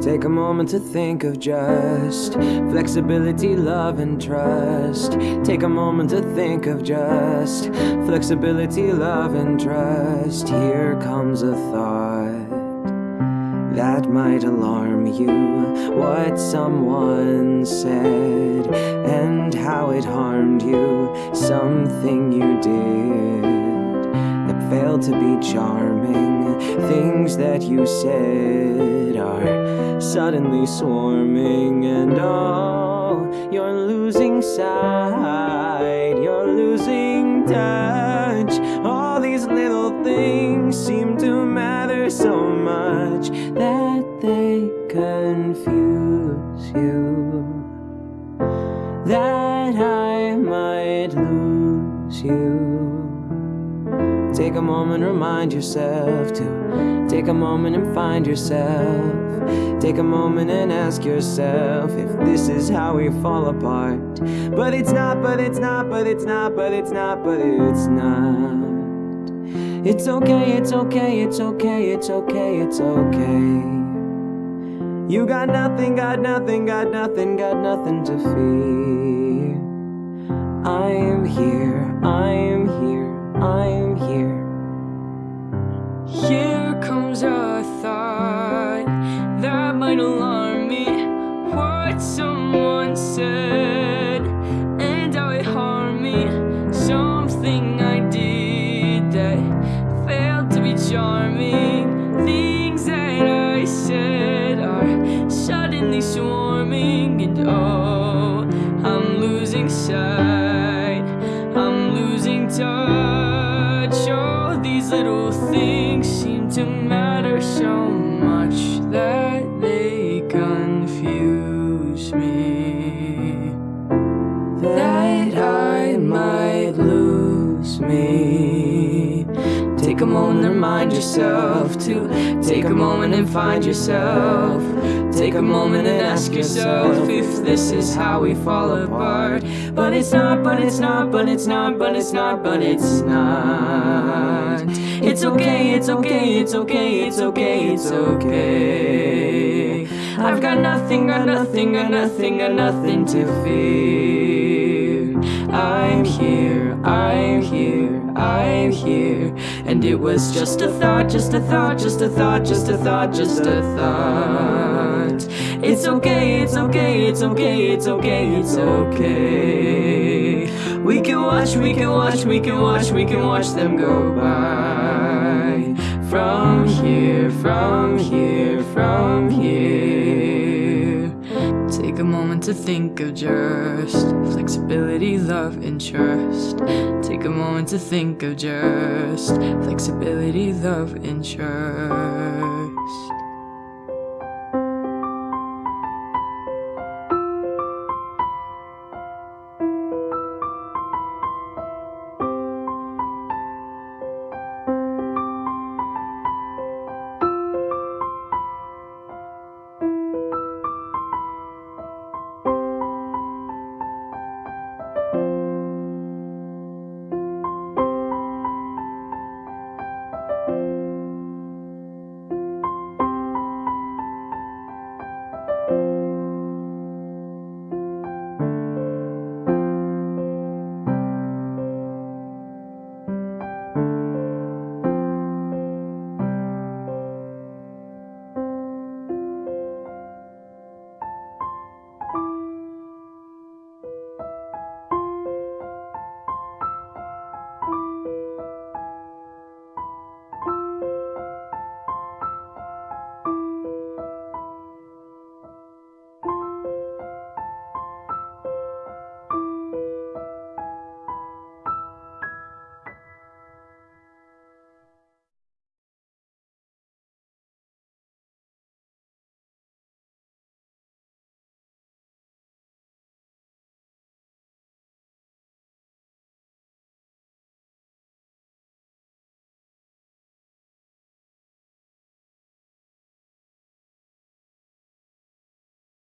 Take a moment to think of just flexibility, love, and trust. Take a moment to think of just flexibility, love, and trust. Here comes a thought that might alarm you. What someone said and how it harmed you. Something you did that failed to be charming. Things that you said are suddenly swarming, and oh, you're losing sight, you're losing touch. All these little things seem to matter so much that they confuse you. That I might lose you. Take a moment, remind yourself to take a moment and find yourself. Take a moment and ask yourself if this is how we fall apart. But it's not, but it's not, but it's not, but it's not, but it's not. It's okay, it's okay, it's okay, it's okay, it's okay. You got nothing, got nothing, got nothing, got nothing to fear. Did that failed to be charming. Things that I said are suddenly swarming, and oh, I'm losing sight. I'm losing touch. Oh, these little things seem to matter so much that me. Take a moment and remind yourself to take a moment and find yourself. Take a moment and ask yourself if this is how we fall apart. But it's not, but it's not, but it's not, but it's not, but it's not. It's okay, it's okay, it's okay, it's okay, it's okay. I've got nothing, got nothing, got nothing, got nothing to fear. It was just a thought, just a thought, just a thought, just a thought, just a thought. It's okay, it's okay, it's okay, it's okay, it's okay. We can watch, we can watch, we can watch, we can watch them go by. From here, from here, from here. Take a moment to think of just flexibility, love, and trust. Take a moment to think of just flexibility, love, and trust.